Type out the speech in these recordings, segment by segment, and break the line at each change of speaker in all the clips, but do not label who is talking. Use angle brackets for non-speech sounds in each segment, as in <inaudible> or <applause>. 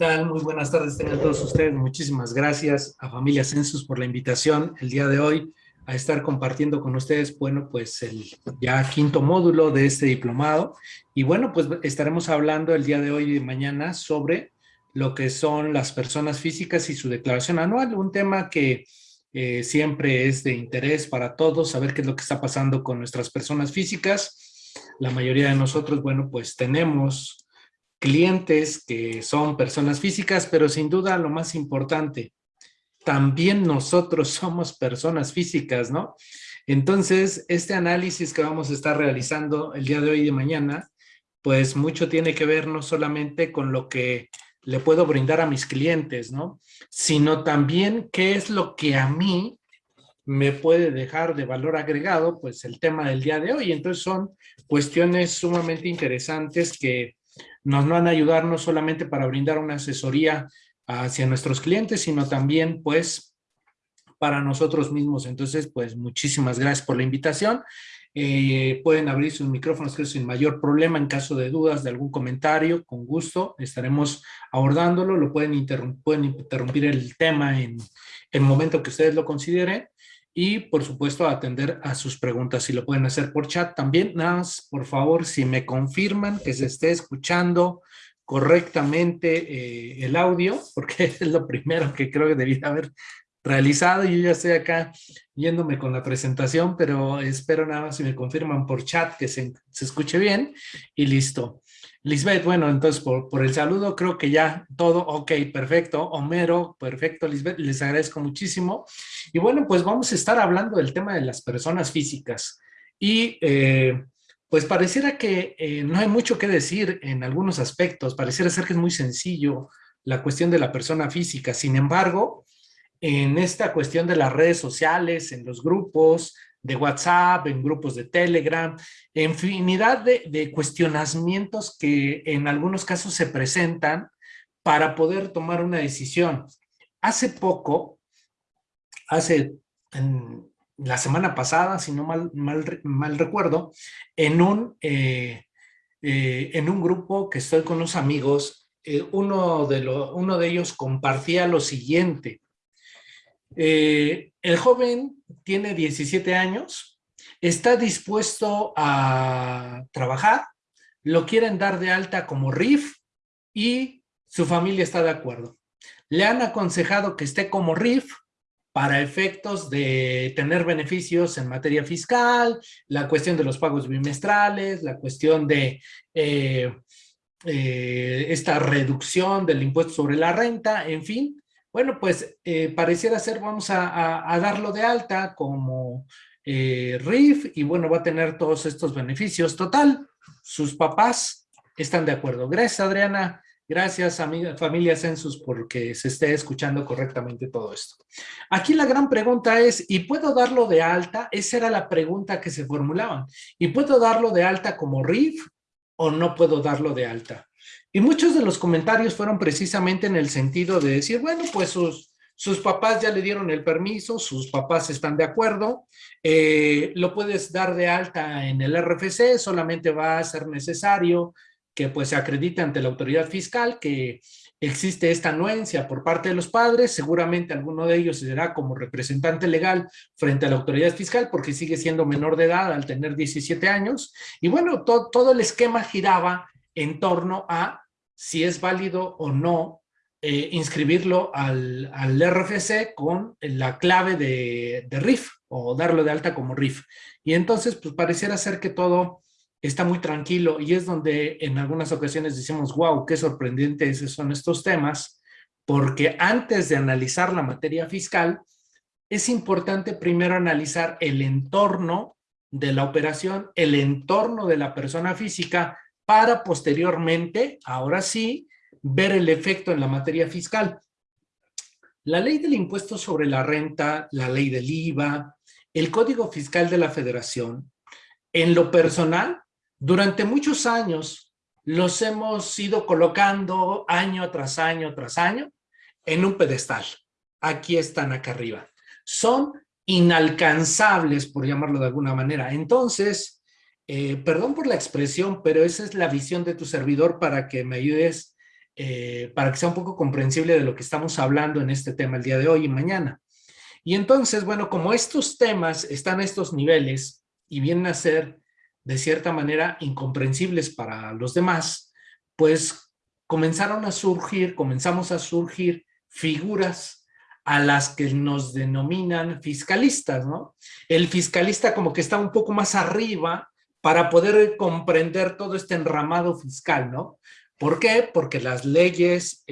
Muy buenas tardes tengan todos ustedes. Muchísimas gracias a Familia Census por la invitación el día de hoy a estar compartiendo con ustedes, bueno, pues el ya quinto módulo de este diplomado. Y bueno, pues estaremos hablando el día de hoy y mañana sobre lo que son las personas físicas y su declaración anual, un tema que eh, siempre es de interés para todos, saber qué es lo que está pasando con nuestras personas físicas. La mayoría de nosotros, bueno, pues tenemos clientes que son personas físicas, pero sin duda lo más importante, también nosotros <laughs> somos personas físicas, ¿no? Entonces, este análisis que vamos a estar realizando el día de hoy y de mañana, pues mucho tiene que ver no solamente con lo que le puedo brindar a mis clientes, ¿no? Sino también qué es lo que a mí me puede dejar de valor agregado, pues el tema del día de hoy. Entonces son cuestiones sumamente interesantes que nos van a ayudar no solamente para brindar una asesoría hacia nuestros clientes, sino también pues para nosotros mismos. Entonces, pues muchísimas gracias por la invitación. Eh, pueden abrir sus micrófonos es sin mayor problema en caso de dudas de algún comentario, con gusto estaremos abordándolo, lo pueden, pueden interrumpir el tema en el momento que ustedes lo consideren y por supuesto atender a sus preguntas, si lo pueden hacer por chat también, nada más por favor si me confirman que se esté escuchando correctamente eh, el audio, <laughs> porque es lo primero que creo que debía haber realizado. Yo ya estoy acá yéndome con la presentación, pero espero nada más si me confirman por chat que se, se escuche bien y listo. Lisbeth, bueno, entonces por, por, el saludo creo que ya todo ok, perfecto. Homero, perfecto, Lisbeth, les agradezco muchísimo. Y bueno, pues vamos a estar hablando del tema de las personas físicas. Y eh, pues pareciera que eh, no hay mucho que decir en algunos aspectos, pareciera ser que es muy sencillo la cuestión de la persona física. Sin embargo, en esta cuestión de las redes sociales, en los grupos de WhatsApp, en grupos de Telegram, infinidad de, de cuestionamientos que en algunos casos se presentan para poder tomar una decisión. Hace poco, hace en la semana pasada, si no mal, mal, mal recuerdo, en un, eh, eh, en un grupo que estoy con unos amigos, eh, uno, de lo, uno de ellos compartía lo siguiente, eh, el joven tiene 17 años, está dispuesto a trabajar, lo quieren dar de alta como RIF y su familia está de acuerdo. Le han aconsejado que esté como RIF para efectos de tener beneficios en materia fiscal, la cuestión de los pagos bimestrales, la cuestión de eh, eh, esta reducción del impuesto sobre la renta, en fin, bueno, pues eh, pareciera ser, vamos a, darlo de alta como eh, RIF y bueno, va a tener todos estos beneficios. Total, sus papás están de acuerdo. Gracias, Adriana. Gracias, amiga, familia Census, porque se esté escuchando correctamente todo esto. Aquí la gran pregunta es, ¿y puedo darlo de alta? Esa era la pregunta que se formulaban. ¿Y puedo darlo de alta como RIF o no puedo darlo de alta? Y muchos de los comentarios fueron precisamente en el sentido de decir, bueno, pues sus, sus papás ya le dieron el permiso, sus papás están de acuerdo, eh, lo puedes dar de alta en el RFC, solamente va a ser necesario que pues se acredite ante la autoridad fiscal que existe esta anuencia por parte de los padres, seguramente alguno de ellos será como representante legal frente a la autoridad fiscal porque sigue siendo menor de edad al tener 17 años, y bueno, todo el esquema giraba en torno a si es válido o no eh, inscribirlo al, al, RFC con la clave de, de, RIF o darlo de alta como RIF. Y entonces, pues pareciera ser que todo está muy tranquilo y es donde en algunas ocasiones decimos, wow, qué sorprendentes son estos temas, porque antes de analizar la materia fiscal, es importante primero analizar el entorno de la operación, el entorno de la persona física, para posteriormente, ahora sí, ver el efecto en la materia fiscal. La ley del impuesto sobre la renta, la ley del IVA, el Código Fiscal de la Federación, en lo personal, durante muchos años los hemos ido colocando año tras año tras año en un pedestal. Aquí están acá arriba. Son inalcanzables, por llamarlo de alguna manera. Entonces, eh, perdón por la expresión, pero esa es la visión de tu servidor para que me ayudes eh, para que sea un poco comprensible de lo que estamos hablando en este tema el día de hoy y mañana. Y entonces, bueno, como estos temas están a estos niveles y vienen a ser de cierta manera incomprensibles para los demás, pues comenzaron a surgir, comenzamos a surgir figuras a las que nos denominan fiscalistas, ¿no? El fiscalista como que está un poco más arriba para poder comprender todo este enramado fiscal, ¿no? ¿Por qué? Porque las leyes,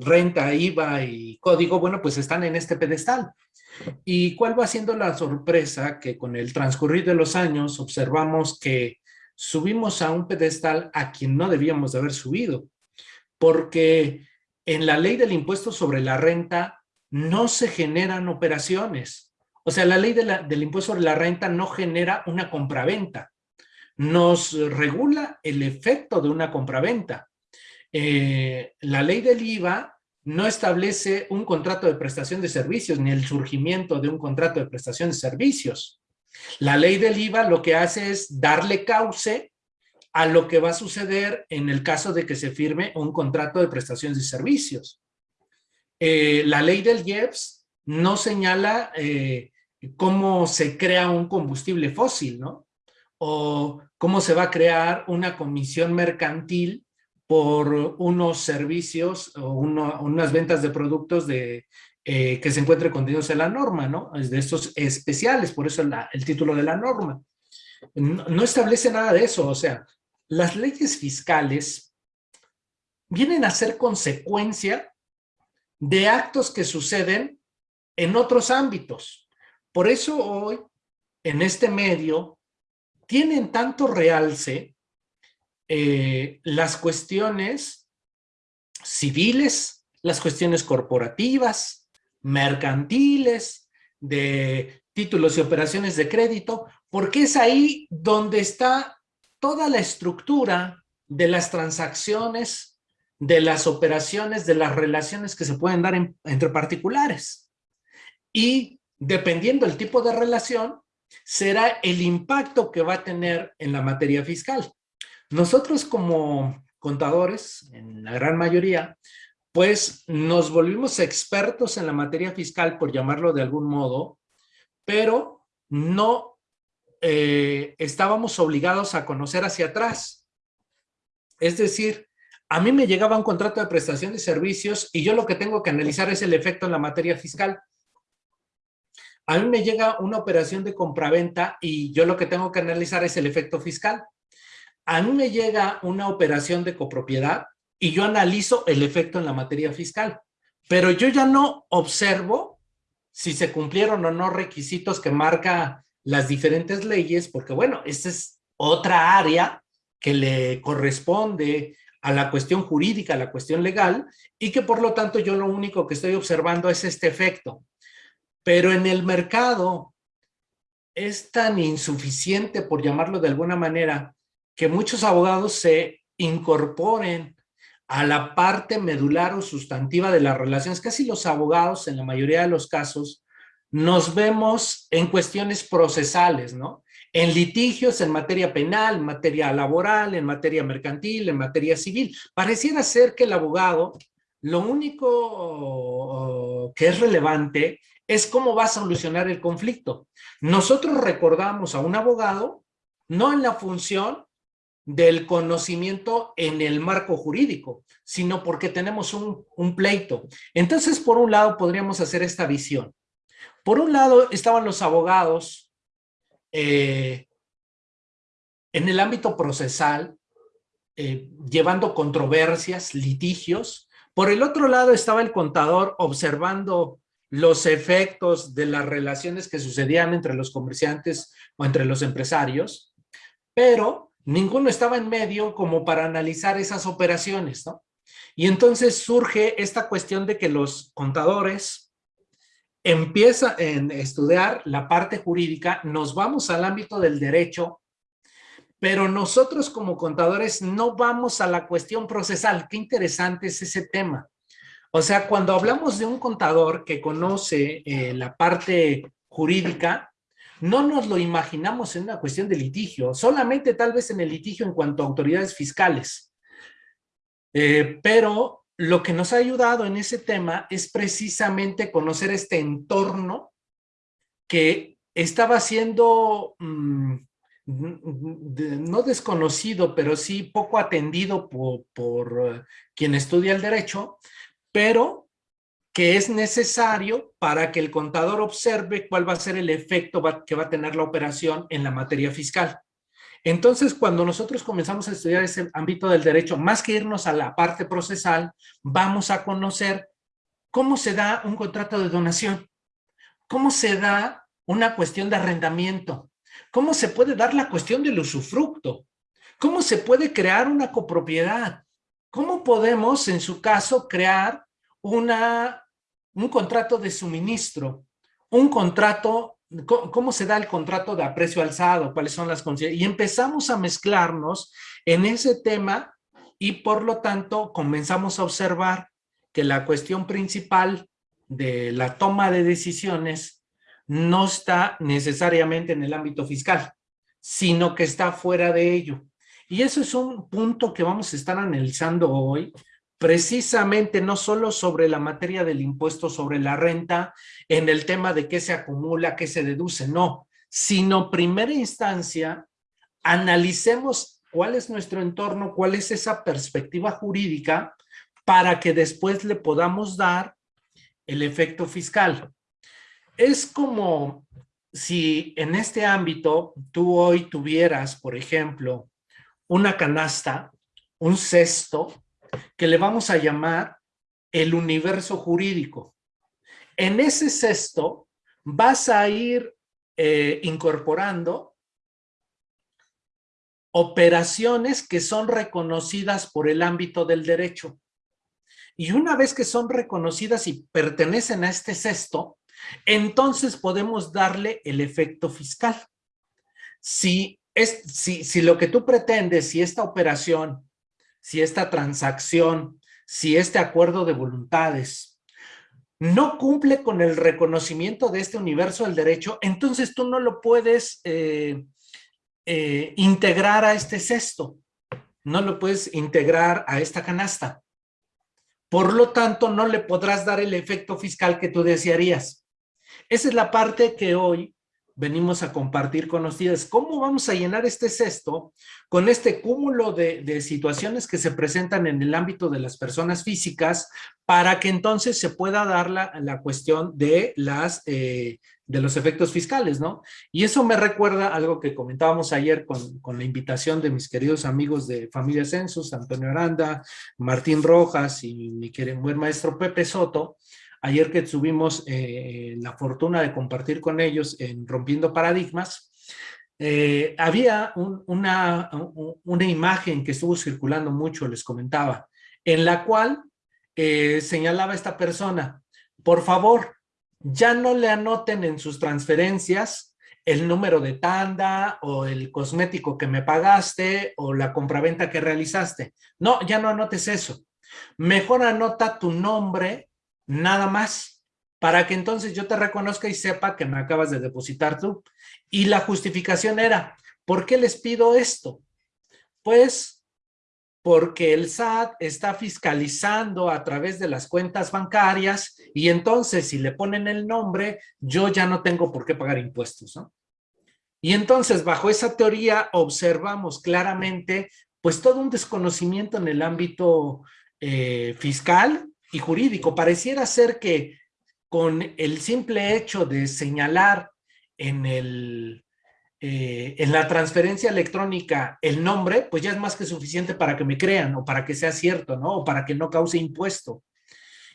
renta, IVA y código, bueno, pues están en este pedestal. ¿Y cuál va siendo la sorpresa? Que con el transcurrir de los años observamos que subimos a un pedestal a quien no debíamos de haber subido. Porque en la ley del impuesto sobre la renta no se generan operaciones. O sea, la ley del impuesto sobre la renta no genera una compraventa. Nos regula el efecto de una compraventa. Eh, la ley del IVA no establece un contrato de prestación de servicios ni el surgimiento de un contrato de prestación de servicios. La ley del IVA lo que hace es darle cauce a lo que va a suceder en el caso de que se firme un contrato de prestación de servicios. Eh, la ley del IEPS no señala eh, cómo se crea un combustible fósil, ¿no? O cómo se va a crear una comisión mercantil por unos servicios o unas ventas de productos de, eh, que se encuentren contenidos en la norma, ¿no? De estos especiales, por eso el título de la norma. No, establece nada de eso, o sea, las leyes fiscales vienen a ser consecuencia de actos que suceden en otros ámbitos. Por eso hoy, en este medio, tienen tanto realce eh, las cuestiones civiles, las cuestiones corporativas, mercantiles, de títulos y operaciones de crédito, porque es ahí donde está toda la estructura de las transacciones, de las operaciones, de las relaciones que se pueden dar entre particulares. Y dependiendo del tipo de relación, será el impacto que va a tener en la materia fiscal. Nosotros como contadores, en la gran mayoría, pues nos volvimos expertos en la materia fiscal, por llamarlo de algún modo, pero no eh, estábamos obligados a conocer hacia atrás. Es decir, a mí me llegaba un contrato de prestación de servicios y yo lo que tengo que analizar es el efecto en la materia fiscal. A mí me llega una operación de compraventa y yo lo que tengo que analizar es el efecto fiscal a mí me llega una operación de copropiedad y yo analizo el efecto en la materia fiscal, pero yo ya no observo si se cumplieron o no requisitos que marca las diferentes leyes, porque bueno, esta es otra área que le corresponde a la cuestión jurídica, a la cuestión legal, y que por lo tanto yo lo único que estoy observando es este efecto. Pero en el mercado es tan insuficiente, por llamarlo de alguna manera, que muchos abogados se incorporen a la parte medular o sustantiva de las relaciones. Casi los abogados, en la mayoría de los casos, nos vemos en cuestiones procesales, ¿no? En litigios, en materia penal, en materia laboral, en materia mercantil, en materia civil. Pareciera ser que el abogado, lo único que es relevante es cómo va a solucionar el conflicto. Nosotros recordamos a un abogado, no en la función del conocimiento en el marco jurídico, sino porque tenemos un, pleito. Entonces, por un lado, podríamos hacer esta visión. Por un lado, estaban los abogados eh, en el ámbito procesal, eh, llevando controversias, litigios. Por el otro lado, estaba el contador observando los efectos de las relaciones que sucedían entre los comerciantes o entre los empresarios, pero ninguno estaba en medio como para analizar esas operaciones, ¿no? Y entonces surge esta cuestión de que los contadores empiezan a estudiar la parte jurídica, nos vamos al ámbito del derecho, pero nosotros como contadores no vamos a la cuestión procesal. Qué interesante es ese tema. O sea, cuando hablamos de un contador que conoce eh, la parte jurídica, no nos lo imaginamos en una cuestión de litigio, solamente tal vez en el litigio en cuanto a autoridades fiscales. Eh, pero lo que nos ha ayudado en ese tema es precisamente conocer este entorno que estaba siendo mm, no desconocido, pero sí poco atendido por, eh, quien estudia el derecho, pero que es necesario para que el contador observe cuál va a ser el efecto que va a tener la operación en la materia fiscal. Entonces, cuando nosotros comenzamos a estudiar ese ámbito del derecho, más que irnos a la parte procesal, vamos a conocer cómo se da un contrato de donación, cómo se da una cuestión de arrendamiento, cómo se puede dar la cuestión del usufructo, cómo se puede crear una copropiedad, cómo podemos, en su caso, crear un contrato de suministro, un contrato, cómo se da el contrato de aprecio alzado, cuáles son las condiciones, y empezamos a mezclarnos en ese tema y por lo tanto comenzamos a observar que la cuestión principal de la toma de decisiones no está necesariamente en el ámbito fiscal, sino que está fuera de ello. Y eso es un punto que vamos a estar analizando hoy, precisamente no solo sobre la materia del impuesto sobre la renta, en el tema de qué se acumula, qué se deduce, no, sino primera instancia, analicemos cuál es nuestro entorno, cuál es esa perspectiva jurídica para que después le podamos dar el efecto fiscal. Es como si en este ámbito tú hoy tuvieras, por ejemplo, una canasta, un cesto, que le vamos a llamar el universo jurídico. En ese cesto vas a ir eh, incorporando operaciones que son reconocidas por el ámbito del derecho. Y una vez que son reconocidas y pertenecen a este cesto, entonces podemos darle el efecto fiscal. Si, si lo que tú pretendes, si esta operación si esta transacción, si este acuerdo de voluntades no cumple con el reconocimiento de este universo del derecho, entonces tú no lo puedes eh, eh, integrar a este cesto, no lo puedes integrar a esta canasta. Por lo tanto, no le podrás dar el efecto fiscal que tú desearías. Esa es la parte que hoy venimos a compartir con ustedes. ¿Cómo vamos a llenar este cesto con este cúmulo de, situaciones que se presentan en el ámbito de las personas físicas para que entonces se pueda dar la, la cuestión de, las, eh, de los efectos fiscales, ¿no? Y eso me recuerda algo que comentábamos ayer con, con la invitación de mis queridos amigos de Familia Census, Antonio Aranda, Martín Rojas y mi querido buen maestro Pepe Soto, Ayer que tuvimos eh, la fortuna de compartir con ellos en Rompiendo Paradigmas, eh, había una, una imagen que estuvo circulando mucho, les comentaba, en la cual eh, señalaba esta persona, por favor, ya no le anoten en sus transferencias el número de tanda o el cosmético que me pagaste o la compraventa que realizaste. No, ya no anotes eso. Mejor anota tu nombre nada más, para que entonces yo te reconozca y sepa que me acabas de depositar tú. Y la justificación era, ¿por qué les pido esto? Pues porque el SAT está fiscalizando a través de las cuentas bancarias y entonces si le ponen el nombre, yo ya no tengo por qué pagar impuestos, ¿no? Y entonces bajo esa teoría observamos claramente pues todo un desconocimiento en el ámbito eh, fiscal y jurídico. Pareciera ser que con el simple hecho de señalar en, el, eh, en la transferencia electrónica el nombre, pues ya es más que suficiente para que me crean o para que sea cierto, ¿no? O para que no cause impuesto.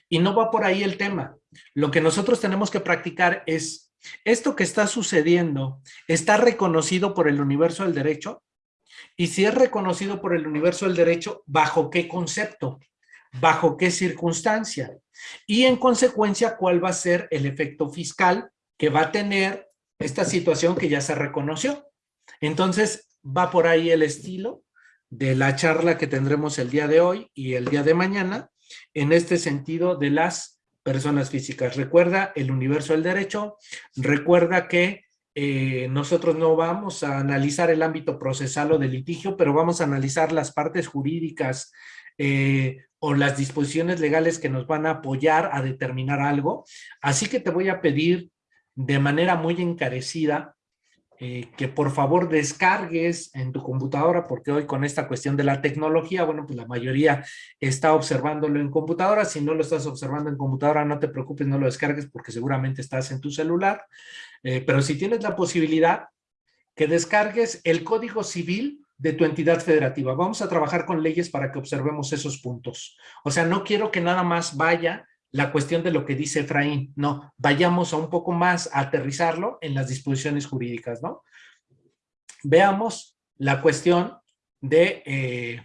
Y no va por ahí el tema. Lo que nosotros tenemos que practicar es, ¿esto que está sucediendo está reconocido por el universo del derecho? Y si es reconocido por el universo del derecho, ¿bajo qué concepto? Bajo qué circunstancia y en consecuencia cuál va a ser el efecto fiscal que va a tener esta situación que ya se reconoció. Entonces va por ahí el estilo de la charla que tendremos el día de hoy y el día de mañana en este sentido de las personas físicas. Recuerda el universo del derecho, recuerda que eh, nosotros no vamos a analizar el ámbito procesal o de litigio, pero vamos a analizar las partes jurídicas eh, o las disposiciones legales que nos van a apoyar a determinar algo. Así que te voy a pedir de manera muy encarecida eh, que por favor descargues en tu computadora, porque hoy con esta cuestión de la tecnología, bueno, pues la mayoría está observándolo en computadora. Si no lo estás observando en computadora, no te preocupes, no lo descargues porque seguramente estás en tu celular. Eh, pero si tienes la posibilidad, que descargues el Código Civil de tu entidad federativa. Vamos a trabajar con leyes para que observemos esos puntos. O sea, no quiero que nada más vaya la cuestión de lo que dice Efraín. No, vayamos a un poco más a aterrizarlo en las disposiciones jurídicas, ¿no? Veamos la cuestión de eh,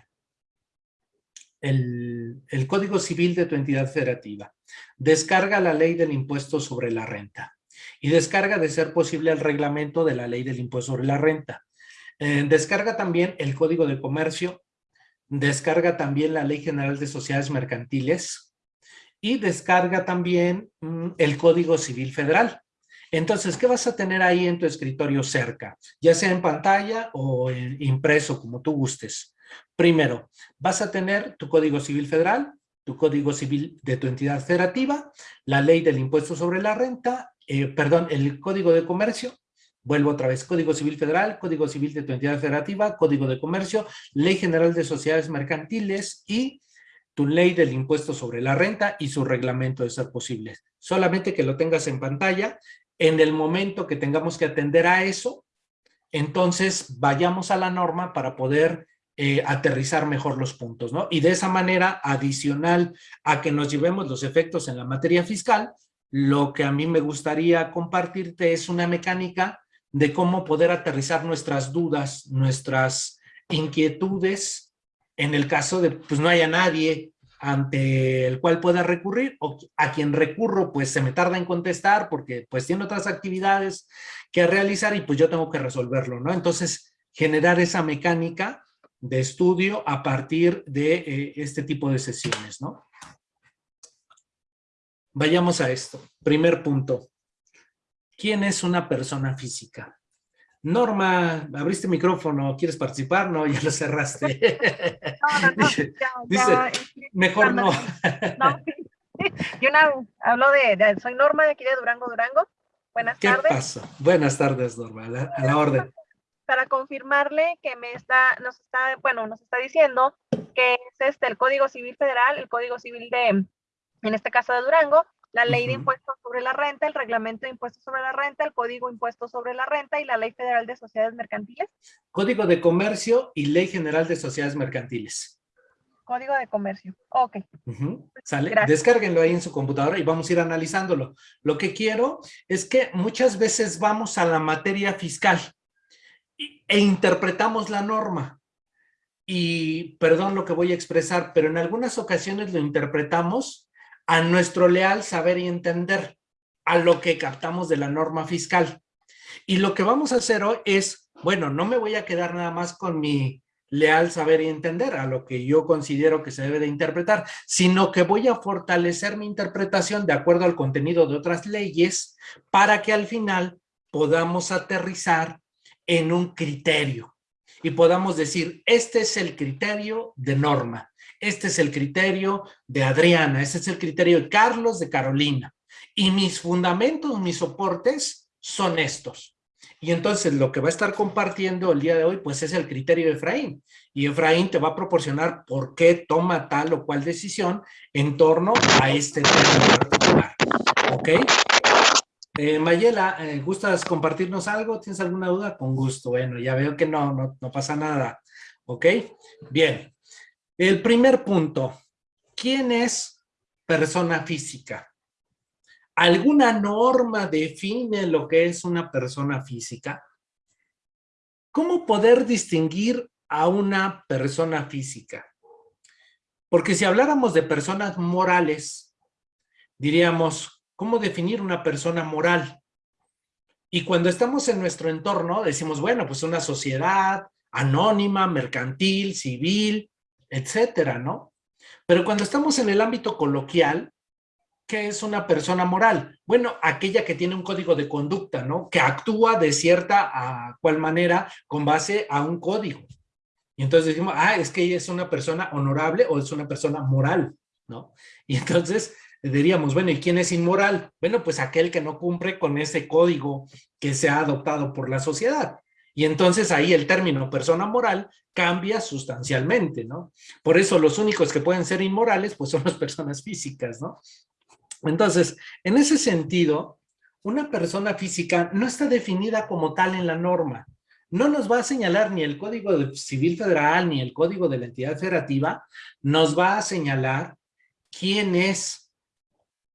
el, el Código Civil de tu entidad federativa. Descarga la ley del impuesto sobre la renta y descarga de ser posible el reglamento de la ley del impuesto sobre la renta. Eh, descarga también el Código de Comercio, descarga también la Ley General de Sociedades Mercantiles, y descarga también mm, el Código Civil Federal. Entonces, ¿qué vas a tener ahí en tu escritorio cerca? Ya sea en pantalla o impreso, como tú gustes. Primero, vas a tener tu Código Civil Federal, tu Código Civil de tu entidad federativa, la Ley del Impuesto sobre la Renta, eh, perdón, el Código de Comercio, vuelvo otra vez, Código Civil Federal, Código Civil de tu entidad federativa, Código de Comercio, Ley General de Sociedades Mercantiles y tu ley del impuesto sobre la renta y su reglamento de ser posible. Solamente que lo tengas en pantalla. En el momento que tengamos que atender a eso, entonces vayamos a la norma para poder eh, aterrizar mejor los puntos, ¿no? Y de esa manera, adicional a que nos llevemos los efectos en la materia fiscal, lo que a mí me gustaría compartirte es una mecánica de cómo poder aterrizar nuestras dudas, nuestras inquietudes en el caso de, pues no haya nadie ante el cual pueda recurrir o a quien recurro pues se me tarda en contestar porque pues tiene otras actividades que realizar y pues yo tengo que resolverlo, ¿no? Entonces generar esa mecánica de estudio a partir de eh, este tipo de sesiones, ¿no? Vayamos a esto. Primer punto. ¿Quién es una persona física? Norma, abriste micrófono, ¿quieres participar? No, ya lo cerraste. <laughs> No, no, no. Dice, mejor no. <laughs> no. <laughs>
Yo hablo de, soy Norma de aquí de Durango, Durango. Buenas
¿Qué
tardes.
Pasa? Buenas tardes, Norma, a la, a la orden.
Para confirmarle que me está, nos está, bueno, nos está diciendo que es este el Código Civil Federal, el Código Civil de, en este caso de Durango, la ley de impuestos sobre la renta, el reglamento de impuestos sobre la renta, el código impuestos sobre la renta y la ley federal de sociedades mercantiles.
Código de comercio y ley general de sociedades mercantiles.
Código de comercio, ok.
¿Sale? Descárguenlo ahí en su computadora y vamos a ir analizándolo. Lo que quiero es que muchas veces vamos a la materia fiscal e interpretamos la norma. Y perdón lo que voy a expresar, pero en algunas ocasiones lo interpretamos a nuestro leal saber y entender, a lo que captamos de la norma fiscal. Y lo que vamos a hacer hoy es, bueno, no me voy a quedar nada más con mi leal saber y entender a lo que yo considero que se debe de interpretar, sino que voy a fortalecer mi interpretación de acuerdo al contenido de otras leyes para que al final podamos aterrizar en un criterio y podamos decir, este es el criterio de norma este es el criterio de Adriana, este es el criterio de Carlos, de Carolina. Y mis fundamentos, mis soportes son estos. Y entonces lo que va a estar compartiendo el día de hoy, pues es el criterio de Efraín. Y Efraín te va a proporcionar por qué toma tal o cual decisión en torno a este tema particular. ¿Ok? Eh, Mayela, eh, ¿gustas compartirnos algo? ¿Tienes alguna duda? Con gusto. Bueno, ya veo que no, no, no pasa nada. ¿Ok? Bien. El primer punto, ¿quién es persona física? ¿Alguna norma define lo que es una persona física? ¿Cómo poder distinguir a una persona física? Porque si habláramos de personas morales, diríamos, ¿cómo definir una persona moral? Y cuando estamos en nuestro entorno, decimos, bueno, pues una sociedad anónima, mercantil, civil, etcétera, ¿no? Pero cuando estamos en el ámbito coloquial, ¿qué es una persona moral? Bueno, aquella que tiene un código de conducta, ¿no? Que actúa de cierta a cual manera con base a un código. Y entonces decimos, ah, es que ella es una persona honorable o es una persona moral, ¿no? Y entonces diríamos, bueno, ¿y quién es inmoral? Bueno, pues aquel que no cumple con ese código que se ha adoptado por la sociedad. Y entonces ahí el término persona moral cambia sustancialmente, ¿no? Por eso los únicos que pueden ser inmorales, pues son las personas físicas, ¿no? Entonces, en ese sentido, una persona física no está definida como tal en la norma. No nos va a señalar ni el Código Civil Federal ni el Código de la Entidad Federativa, nos va a señalar quién es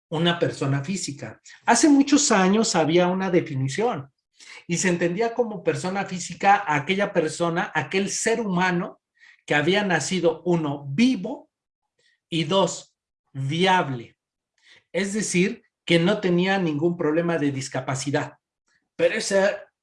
una persona física. Hace muchos años había una definición y se entendía como persona física a aquella persona, aquel ser humano que había nacido, uno, vivo y dos, viable. Es decir, que no tenía ningún problema de discapacidad. Pero eso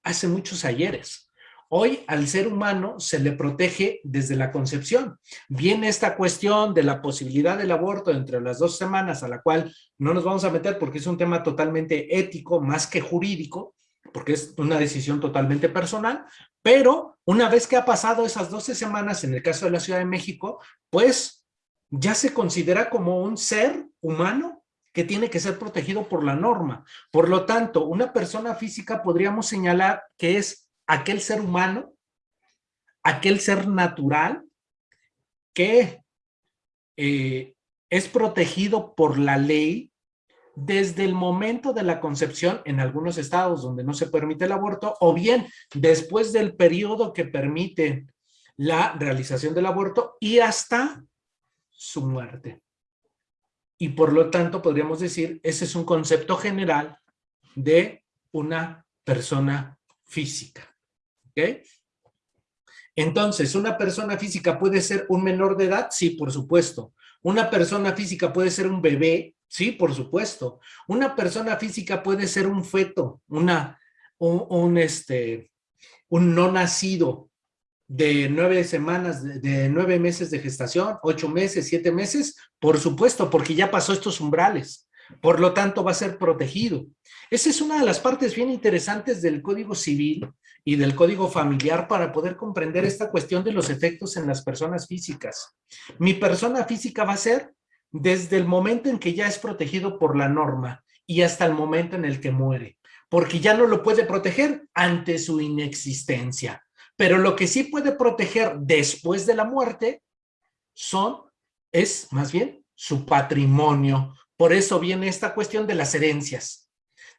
hace muchos ayeres. Hoy al ser humano se le protege desde la concepción. Viene esta cuestión de la posibilidad del aborto entre las dos semanas, a la cual no nos vamos a meter porque es un tema totalmente ético más que jurídico, porque es una decisión totalmente personal, pero una vez que ha pasado esas 12 semanas en el caso de la Ciudad de México, pues ya se considera como un ser humano que tiene que ser protegido por la norma. Por lo tanto, una persona física podríamos señalar que es aquel ser humano, aquel ser natural que eh, es protegido por la ley desde el momento de la concepción en algunos estados donde no se permite el aborto o bien después del periodo que permite la realización del aborto y hasta su muerte. Y por lo tanto podríamos decir, ese es un concepto general de una persona física. ¿Ok? Entonces, ¿una persona física puede ser un menor de edad? Sí, por supuesto. ¿Una persona física puede ser un bebé? Sí, por supuesto. Una persona física puede ser un feto, una, un, este, un no nacido de nueve semanas, de, nueve meses de gestación, ocho meses, siete meses, por supuesto, porque ya pasó estos umbrales. Por lo tanto, va a ser protegido. Esa es una de las partes bien interesantes del Código Civil y del Código Familiar para poder comprender esta cuestión de los efectos en las personas físicas. Mi persona física va a ser desde el momento en que ya es protegido por la norma y hasta el momento en el que muere, porque ya no lo puede proteger ante su inexistencia. Pero lo que sí puede proteger después de la muerte son, es más bien su patrimonio. Por eso viene esta cuestión de las herencias,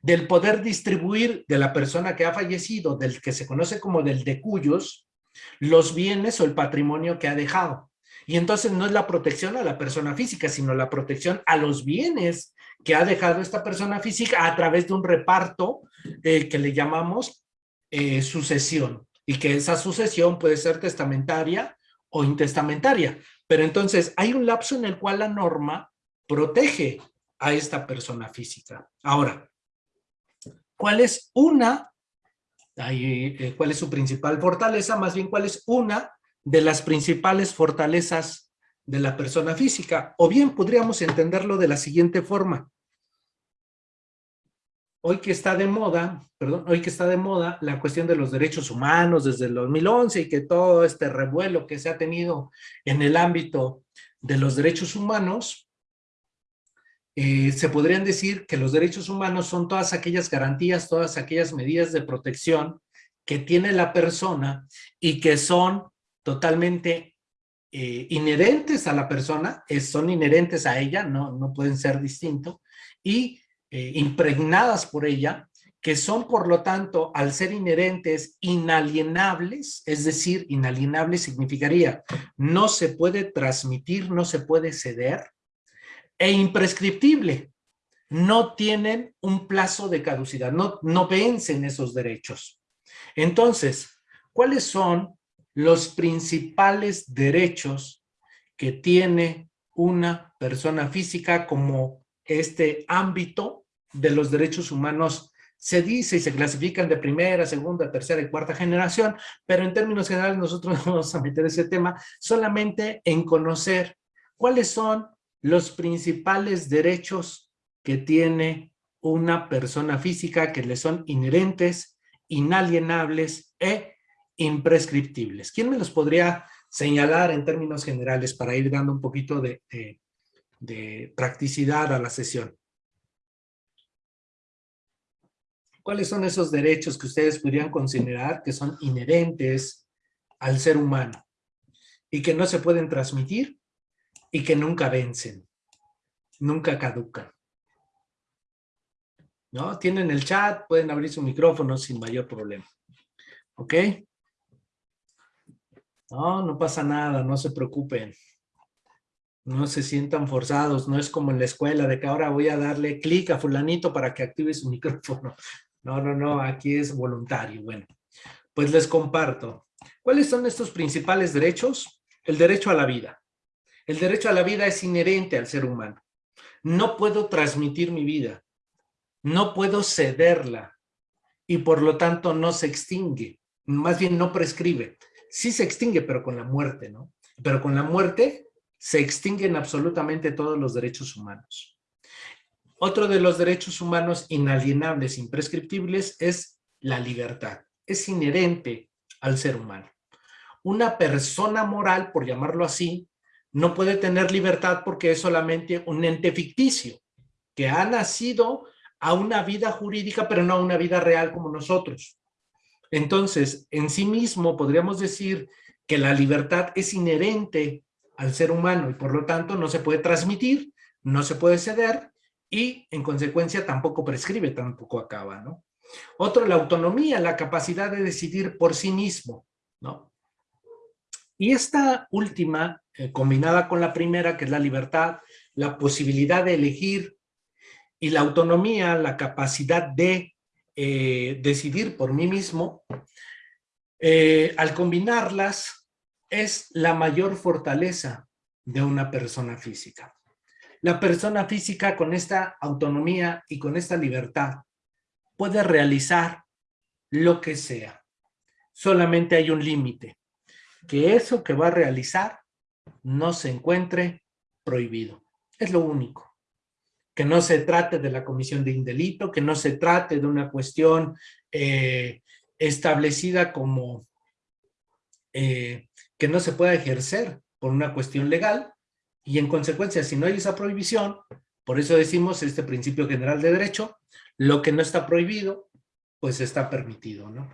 del poder distribuir de la persona que ha fallecido, del que se conoce como del de cuyos, los bienes o el patrimonio que ha dejado. Y entonces no es la protección a la persona física, sino la protección a los bienes que ha dejado esta persona física a través de un reparto eh, que le llamamos eh, sucesión. Y que esa sucesión puede ser testamentaria o intestamentaria. Pero entonces hay un lapso en el cual la norma protege a esta persona física. Ahora, ¿cuál es una, eh, cuál es su principal fortaleza? Más bien, ¿cuál es una de las principales fortalezas de la persona física. O bien podríamos entenderlo de la siguiente forma. Hoy que está de moda, perdón, hoy que está de moda la cuestión de los derechos humanos desde el 2011 y que todo este revuelo que se ha tenido en el ámbito de los derechos humanos, eh, se podrían decir que los derechos humanos son todas aquellas garantías, todas aquellas medidas de protección que tiene la persona y que son totalmente eh, inherentes a la persona, son inherentes a ella, no, no pueden ser distintos, y eh, impregnadas por ella, que son por lo tanto, al ser inherentes, inalienables, es decir, inalienable significaría no se puede transmitir, no se puede ceder, e imprescriptible, no tienen un plazo de caducidad, no, no vencen esos derechos. Entonces, ¿cuáles son los principales derechos que tiene una persona física como este ámbito de los derechos humanos. Se dice y se clasifican de primera, segunda, tercera y cuarta generación, pero en términos generales nosotros <laughs> no vamos a meter ese tema solamente en conocer cuáles son los principales derechos que tiene una persona física que le son inherentes, inalienables e imprescriptibles. ¿Quién me los podría señalar en términos generales para ir dando un poquito de, practicidad a la sesión. ¿Cuáles son esos derechos que ustedes podrían considerar que son inherentes al ser humano y que no se pueden transmitir y que nunca vencen, nunca caducan? ¿No? Tienen el chat, pueden abrir su micrófono sin mayor problema. ¿Ok? No, no pasa nada, no se preocupen. No se sientan forzados, no es como en la escuela de que ahora voy a darle clic a fulanito para que active su <laughs> micrófono. No, no, no, aquí es voluntario. Bueno, pues les comparto. ¿Cuáles son estos principales derechos? El derecho a la vida. El derecho a la vida es inherente al ser humano. No puedo transmitir mi vida. No puedo cederla. Y por lo tanto no se extingue. Más bien no prescribe. Sí se extingue, pero con la muerte, ¿no? Pero con la muerte se extinguen absolutamente todos los derechos humanos. Otro de los derechos humanos inalienables, imprescriptibles, es la libertad. Es inherente al ser humano. Una persona moral, por llamarlo así, no puede tener libertad porque es solamente un ente ficticio, que ha nacido a una vida jurídica, pero no a una vida real como nosotros. Entonces, en sí mismo podríamos decir que la libertad es inherente al ser humano y por lo tanto no se puede transmitir, no se puede ceder y en consecuencia tampoco prescribe, tampoco acaba, ¿no? Otro, la autonomía, la capacidad de decidir por sí mismo, ¿no? Y esta última, eh, combinada con la primera, que es la libertad, la posibilidad de elegir y la autonomía, la capacidad de eh, decidir por mí mismo, eh, al combinarlas es la mayor fortaleza de una persona física. La persona física con esta autonomía y con esta libertad puede realizar lo que sea. Solamente hay un límite, que eso que va a realizar no se encuentre prohibido. Es lo único. Que no se trate de la comisión de un delito, que no se trate de una cuestión eh, establecida como eh, que no se pueda ejercer por una cuestión legal, y en consecuencia, si no hay esa prohibición, por eso decimos este principio general de derecho, lo que no está prohibido, pues está permitido, ¿no?